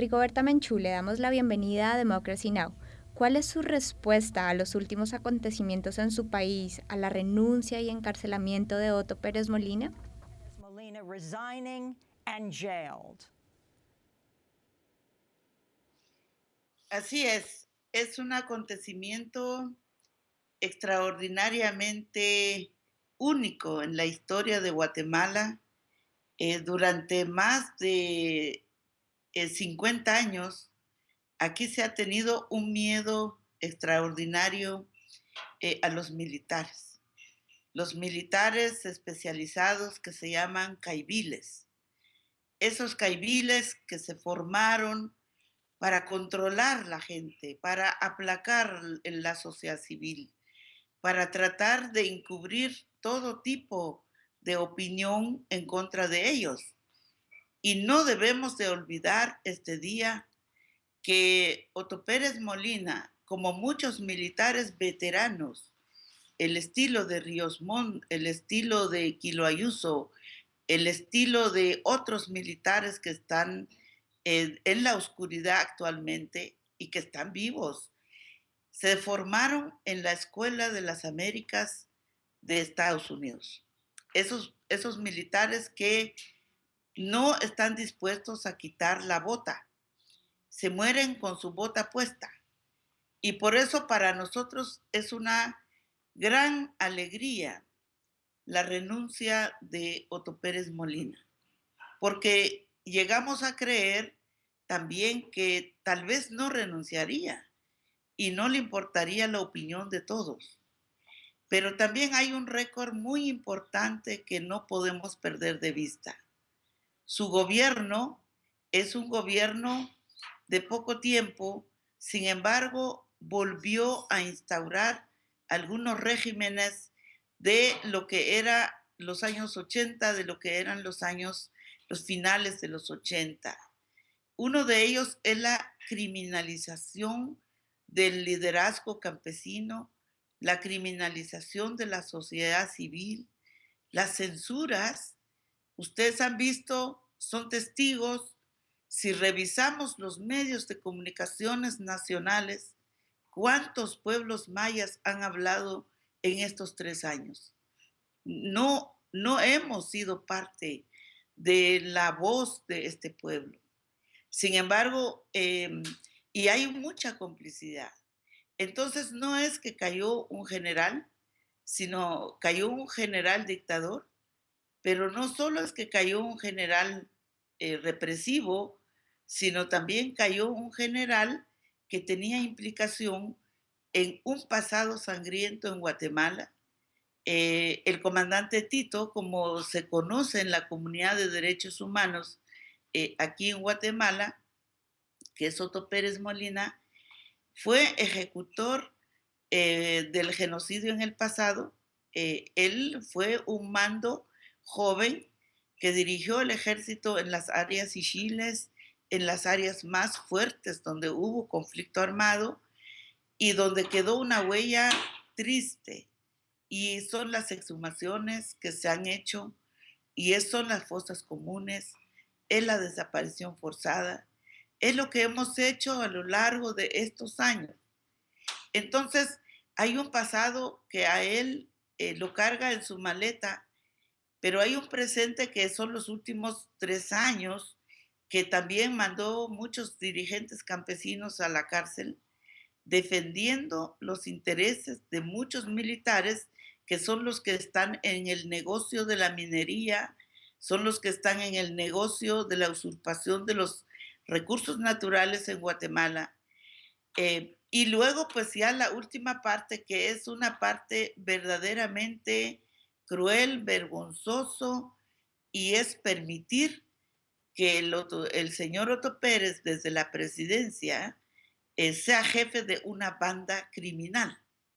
Rigoberta Menchú, le damos la bienvenida a Democracy Now! ¿Cuál es su respuesta a los últimos acontecimientos en su país, a la renuncia y encarcelamiento de Otto Pérez Molina? Molina resigning and jailed. Así es, es un acontecimiento extraordinariamente único en la historia de Guatemala. Eh, durante más de 50 eh, años, aquí se ha tenido un miedo extraordinario eh, a los militares. Los militares especializados que se llaman caibiles. Esos caibiles que se formaron para controlar la gente, para aplacar la sociedad civil, para tratar de encubrir todo tipo de opinión en contra de ellos. Y no debemos de olvidar este día que Otto Pérez Molina, como muchos militares veteranos, el estilo de Ríos Montt, el estilo de Quilo Ayuso, el estilo de otros militares que están en, en la oscuridad actualmente y que están vivos, se formaron en la Escuela de las Américas de Estados Unidos. Esos, esos militares que no están dispuestos a quitar la bota, se mueren con su bota puesta. Y por eso para nosotros es una gran alegría la renuncia de Otto Pérez Molina, porque llegamos a creer también que tal vez no renunciaría y no le importaría la opinión de todos. Pero también hay un récord muy importante que no podemos perder de vista. Su gobierno es un gobierno de poco tiempo, sin embargo, volvió a instaurar algunos regímenes de lo que era los años 80, de lo que eran los años, los finales de los 80. Uno de ellos es la criminalización del liderazgo campesino, la criminalización de la sociedad civil, las censuras. Ustedes han visto, son testigos si revisamos los medios de comunicaciones nacionales, ¿cuántos pueblos mayas han hablado en estos tres años? No, no hemos sido parte de la voz de este pueblo. Sin embargo, em, y hay mucha complicidad. Entonces no es que cayó un general, sino cayó un general dictador, pero no solo es que cayó un general eh, represivo, sino también cayó un general que tenía implicación en un pasado sangriento en Guatemala. Eh, el comandante Tito, como se conoce en la comunidad de derechos humanos eh, aquí en Guatemala, que es Otto Pérez Molina, fue ejecutor del genocidio en el pasado. él fue un mando joven que dirigió el ejército en las áreas Ichiles, en las áreas más fuertes donde hubo conflicto armado y donde quedó una huella triste. Y son las exhumaciones que se han hecho y son las fosas comunes, es la desaparición forzada, es lo que hemos hecho a lo largo de estos años. Entonces, hay un pasado que a él eh, lo carga en su maleta, pero hay un presente que son los últimos tres años que también mandó muchos dirigentes campesinos a la cárcel, defendiendo los intereses de muchos militares que son los que están en el negocio de la minería, son los que están en el negocio de la usurpación de los recursos naturales en Guatemala. Eh, y luego, pues ya la última parte, que es una parte verdaderamente cruel, vergonzoso, y es permitir que el, señor Otto Pérez desde la presidencia eh, sea jefe de una banda criminal.